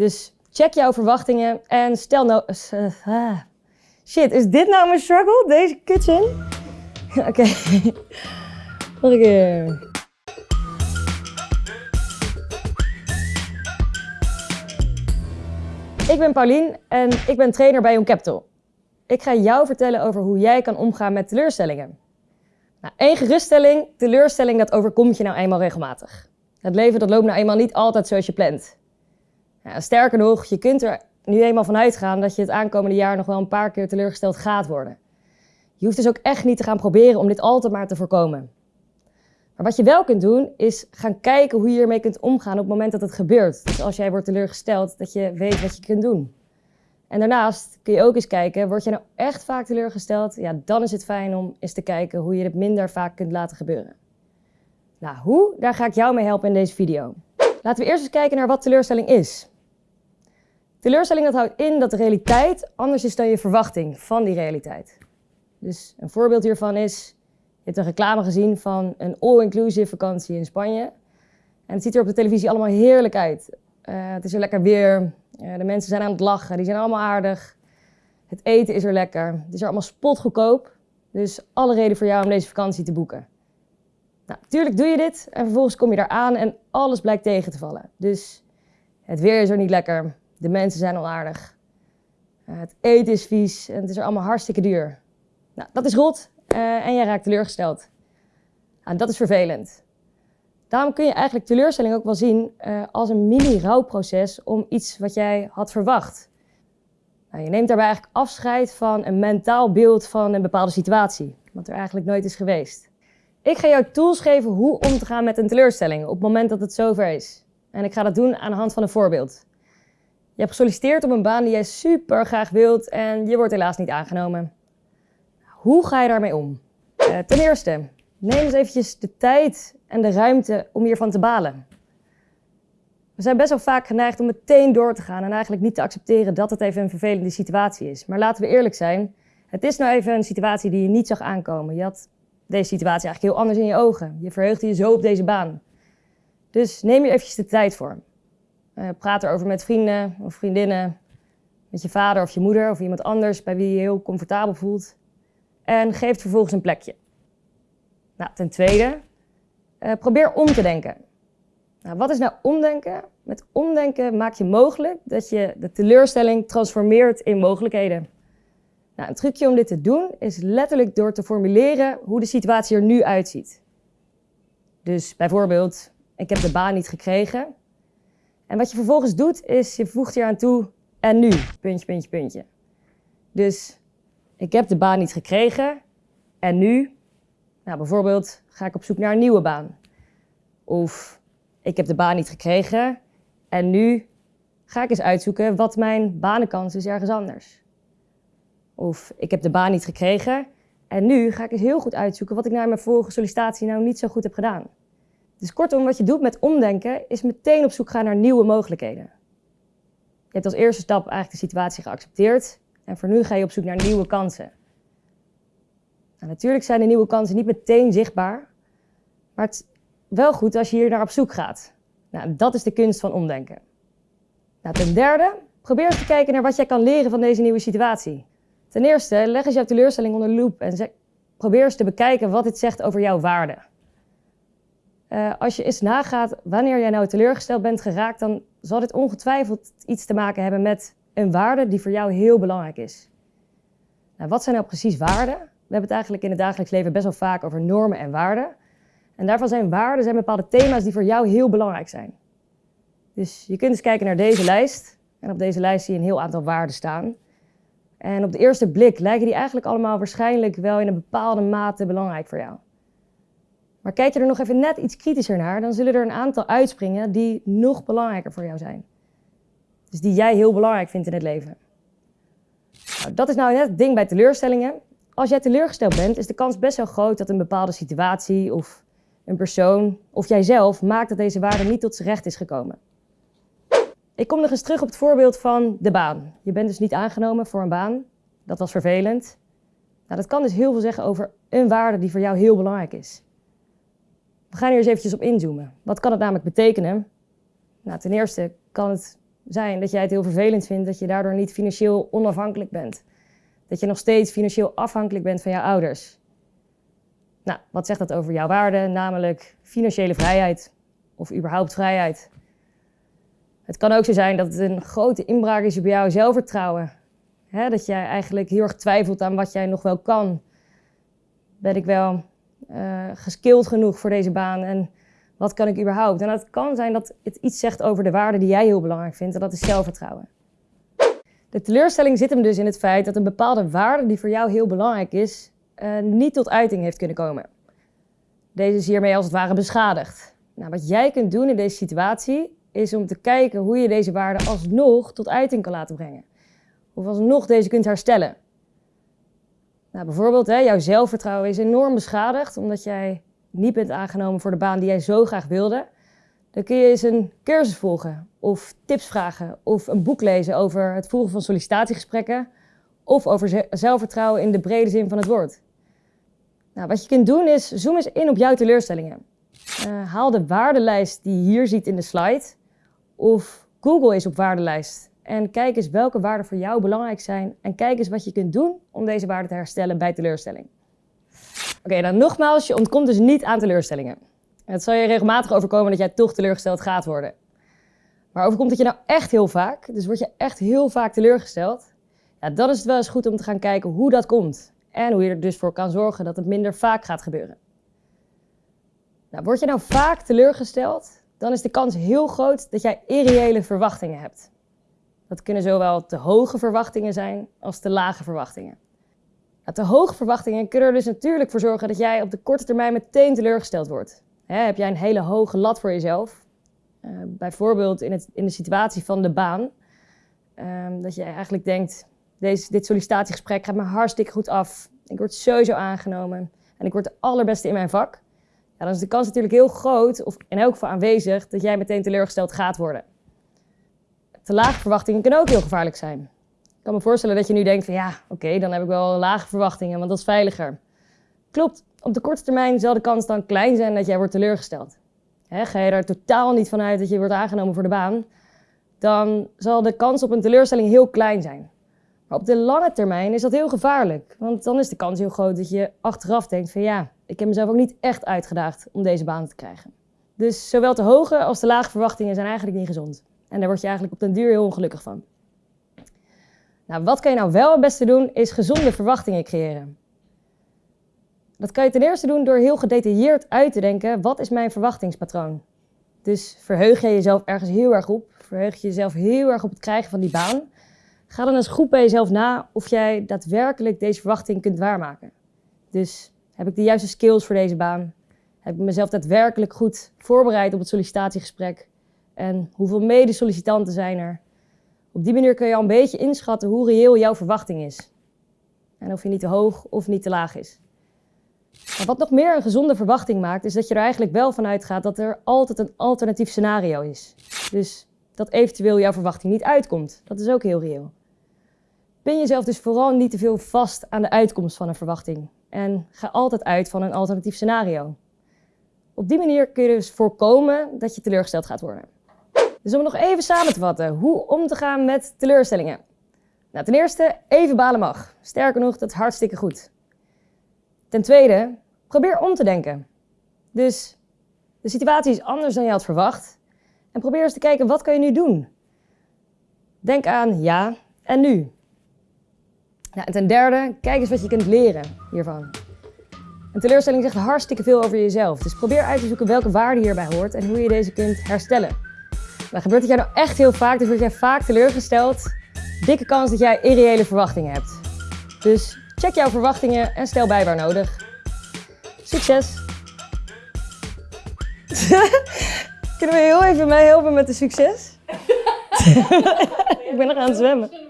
Dus check jouw verwachtingen en stel nou... Shit, is dit nou mijn struggle? Deze kutzin? Oké. Nog een keer. Ik ben Paulien en ik ben trainer bij Young Capital. Ik ga jou vertellen over hoe jij kan omgaan met teleurstellingen. Nou, één geruststelling, teleurstelling dat overkomt je nou eenmaal regelmatig. Het leven dat loopt nou eenmaal niet altijd zoals je plant. Sterker nog, je kunt er nu eenmaal van uitgaan dat je het aankomende jaar nog wel een paar keer teleurgesteld gaat worden. Je hoeft dus ook echt niet te gaan proberen om dit altijd maar te voorkomen. Maar wat je wel kunt doen, is gaan kijken hoe je ermee kunt omgaan op het moment dat het gebeurt. Dus als jij wordt teleurgesteld, dat je weet wat je kunt doen. En daarnaast kun je ook eens kijken, word je nou echt vaak teleurgesteld? Ja, dan is het fijn om eens te kijken hoe je het minder vaak kunt laten gebeuren. Nou, hoe? Daar ga ik jou mee helpen in deze video. Laten we eerst eens kijken naar wat teleurstelling is. Teleurstelling dat houdt in dat de realiteit anders is dan je verwachting van die realiteit. Dus een voorbeeld hiervan is, je hebt een reclame gezien van een all-inclusive vakantie in Spanje. En het ziet er op de televisie allemaal heerlijk uit. Uh, het is er lekker weer, uh, de mensen zijn aan het lachen, die zijn allemaal aardig. Het eten is er lekker, het is er allemaal spotgoedkoop. Dus alle reden voor jou om deze vakantie te boeken. Nou, natuurlijk doe je dit en vervolgens kom je daar aan en alles blijkt tegen te vallen. Dus het weer is er niet lekker, de mensen zijn onaardig. Uh, het eten is vies en het is er allemaal hartstikke duur. Nou, dat is rot uh, en jij raakt teleurgesteld. Nou, dat is vervelend. Daarom kun je eigenlijk teleurstelling ook wel zien uh, als een mini-rouwproces om iets wat jij had verwacht. Nou, je neemt daarbij eigenlijk afscheid van een mentaal beeld van een bepaalde situatie, wat er eigenlijk nooit is geweest. Ik ga jou tools geven hoe om te gaan met een teleurstelling op het moment dat het zover is. En ik ga dat doen aan de hand van een voorbeeld. Je hebt gesolliciteerd op een baan die jij super graag wilt en je wordt helaas niet aangenomen. Hoe ga je daarmee om? Uh, ten eerste, neem eens eventjes de tijd en de ruimte om hiervan te balen. We zijn best wel vaak geneigd om meteen door te gaan en eigenlijk niet te accepteren dat het even een vervelende situatie is. Maar laten we eerlijk zijn, het is nou even een situatie die je niet zag aankomen. Je had deze situatie eigenlijk heel anders in je ogen. Je verheugde je zo op deze baan. Dus neem je eventjes de tijd voor. Uh, praat erover met vrienden of vriendinnen, met je vader of je moeder of iemand anders bij wie je je heel comfortabel voelt. En geef het vervolgens een plekje. Nou, ten tweede, uh, probeer om te denken. Nou, wat is nou omdenken? Met omdenken maak je mogelijk dat je de teleurstelling transformeert in mogelijkheden. Nou, een trucje om dit te doen is letterlijk door te formuleren hoe de situatie er nu uitziet. Dus bijvoorbeeld, ik heb de baan niet gekregen. En wat je vervolgens doet, is je voegt hier aan toe en nu, puntje, puntje, puntje. Dus ik heb de baan niet gekregen en nu, nou bijvoorbeeld, ga ik op zoek naar een nieuwe baan. Of ik heb de baan niet gekregen en nu ga ik eens uitzoeken wat mijn banenkans is ergens anders. Of ik heb de baan niet gekregen en nu ga ik eens heel goed uitzoeken wat ik na mijn vorige sollicitatie nou niet zo goed heb gedaan. Dus kortom, wat je doet met omdenken is meteen op zoek gaan naar nieuwe mogelijkheden. Je hebt als eerste stap eigenlijk de situatie geaccepteerd en voor nu ga je op zoek naar nieuwe kansen. Nou, natuurlijk zijn de nieuwe kansen niet meteen zichtbaar, maar het is wel goed als je hier naar op zoek gaat. Nou, dat is de kunst van omdenken. Nou, ten derde, probeer eens te kijken naar wat jij kan leren van deze nieuwe situatie. Ten eerste, leg eens jouw teleurstelling onder loep en probeer eens te bekijken wat dit zegt over jouw waarde. Uh, als je eens nagaat wanneer jij nou teleurgesteld bent geraakt, dan zal dit ongetwijfeld iets te maken hebben met een waarde die voor jou heel belangrijk is. Nou, wat zijn nou precies waarden? We hebben het eigenlijk in het dagelijks leven best wel vaak over normen en waarden. En daarvan zijn waarden zijn bepaalde thema's die voor jou heel belangrijk zijn. Dus je kunt eens kijken naar deze lijst. En op deze lijst zie je een heel aantal waarden staan. En op de eerste blik lijken die eigenlijk allemaal waarschijnlijk wel in een bepaalde mate belangrijk voor jou. Maar kijk je er nog even net iets kritischer naar, dan zullen er een aantal uitspringen die nog belangrijker voor jou zijn. Dus die jij heel belangrijk vindt in het leven. Nou, dat is nou net het ding bij teleurstellingen. Als jij teleurgesteld bent, is de kans best wel groot dat een bepaalde situatie of een persoon of jijzelf maakt dat deze waarde niet tot zijn recht is gekomen. Ik kom nog eens terug op het voorbeeld van de baan. Je bent dus niet aangenomen voor een baan. Dat was vervelend. Nou, dat kan dus heel veel zeggen over een waarde die voor jou heel belangrijk is. We gaan hier eens eventjes op inzoomen. Wat kan het namelijk betekenen? Nou, ten eerste kan het zijn dat jij het heel vervelend vindt dat je daardoor niet financieel onafhankelijk bent. Dat je nog steeds financieel afhankelijk bent van jouw ouders. Nou, wat zegt dat over jouw waarde? Namelijk financiële vrijheid of überhaupt vrijheid. Het kan ook zo zijn dat het een grote inbraak is op jouw zelfvertrouwen. dat jij eigenlijk heel erg twijfelt aan wat jij nog wel kan. Ben ik wel uh, geskild genoeg voor deze baan en wat kan ik überhaupt? En het kan zijn dat het iets zegt over de waarde die jij heel belangrijk vindt en dat is zelfvertrouwen. De teleurstelling zit hem dus in het feit dat een bepaalde waarde die voor jou heel belangrijk is, uh, niet tot uiting heeft kunnen komen. Deze is hiermee als het ware beschadigd. Nou, wat jij kunt doen in deze situatie is om te kijken hoe je deze waarde alsnog tot uiting kan laten brengen. Of alsnog deze kunt herstellen. Nou, bijvoorbeeld, hè, jouw zelfvertrouwen is enorm beschadigd omdat jij niet bent aangenomen voor de baan die jij zo graag wilde. Dan kun je eens een cursus volgen, of tips vragen, of een boek lezen over het voeren van sollicitatiegesprekken, of over zelfvertrouwen in de brede zin van het woord. Nou, wat je kunt doen is, zoom eens in op jouw teleurstellingen. Uh, haal de waardelijst die je hier ziet in de slide, of Google eens op waardelijst en kijk eens welke waarden voor jou belangrijk zijn. En kijk eens wat je kunt doen om deze waarden te herstellen bij teleurstelling. Oké, dan nogmaals, je ontkomt dus niet aan teleurstellingen. Het zal je regelmatig overkomen dat jij toch teleurgesteld gaat worden. Maar overkomt het je nou echt heel vaak, dus word je echt heel vaak teleurgesteld, ja, dan is het wel eens goed om te gaan kijken hoe dat komt. En hoe je er dus voor kan zorgen dat het minder vaak gaat gebeuren. Nou, word je nou vaak teleurgesteld, dan is de kans heel groot dat jij irreële verwachtingen hebt. Dat kunnen zowel te hoge verwachtingen zijn als te lage verwachtingen. Nou, te hoge verwachtingen kunnen er dus natuurlijk voor zorgen dat jij op de korte termijn meteen teleurgesteld wordt. heb jij een hele hoge lat voor jezelf, uh, bijvoorbeeld in, het, in, de situatie van de baan, uh, dat je eigenlijk denkt, deze, dit sollicitatiegesprek gaat me hartstikke goed af. Ik word sowieso aangenomen en ik word de allerbeste in mijn vak. Ja, dan is de kans natuurlijk heel groot, of in elk geval aanwezig, dat jij meteen teleurgesteld gaat worden te lage verwachtingen kunnen ook heel gevaarlijk zijn. Ik kan me voorstellen dat je nu denkt van ja, oké, dan heb ik wel lage verwachtingen, want dat is veiliger. Klopt, op de korte termijn zal de kans dan klein zijn dat jij wordt teleurgesteld. ga je er totaal niet vanuit dat je wordt aangenomen voor de baan, dan zal de kans op een teleurstelling heel klein zijn. Maar op de lange termijn is dat heel gevaarlijk, want dan is de kans heel groot dat je achteraf denkt van ja, ik heb mezelf ook niet echt uitgedaagd om deze baan te krijgen. Dus zowel te hoge als te lage verwachtingen zijn eigenlijk niet gezond. En daar word je eigenlijk op den duur heel ongelukkig van. Nou, wat kan je nou wel het beste doen, is gezonde verwachtingen creëren. Dat kan je ten eerste doen door heel gedetailleerd uit te denken, wat is mijn verwachtingspatroon? Dus verheug je jezelf ergens heel erg op, verheug je jezelf heel erg op het krijgen van die baan. Ga dan eens goed bij jezelf na of jij daadwerkelijk deze verwachting kunt waarmaken. Dus heb ik de juiste skills voor deze baan? Heb ik mezelf daadwerkelijk goed voorbereid op het sollicitatiegesprek? En hoeveel mede-sollicitanten zijn er? Op die manier kun je al een beetje inschatten hoe reëel jouw verwachting is. En of je niet te hoog of niet te laag is. Maar wat nog meer een gezonde verwachting maakt, is dat je er eigenlijk wel van uitgaat dat er altijd een alternatief scenario is. Dus dat eventueel jouw verwachting niet uitkomt. Dat is ook heel reëel. Pin jezelf dus vooral niet te veel vast aan de uitkomst van een verwachting. En ga altijd uit van een alternatief scenario. Op die manier kun je dus voorkomen dat je teleurgesteld gaat worden. Dus om nog even samen te vatten, hoe om te gaan met teleurstellingen. Nou, ten eerste, even balen mag. Sterker nog, dat is hartstikke goed. Ten tweede, probeer om te denken. Dus de situatie is anders dan je had verwacht. En probeer eens te kijken, wat kan je nu doen? Denk aan ja en nu. Nou, en ten derde, kijk eens wat je kunt leren hiervan. Een teleurstelling zegt hartstikke veel over jezelf. Dus probeer uit te zoeken welke waarde hierbij hoort en hoe je deze kunt herstellen. Maar gebeurt het jij nou echt heel vaak, dus word jij vaak teleurgesteld, dikke kans dat jij irreële verwachtingen hebt. Dus check jouw verwachtingen en stel bij waar nodig. Succes! Kunnen we heel even mij helpen met de succes? Ik ben nog aan het zwemmen.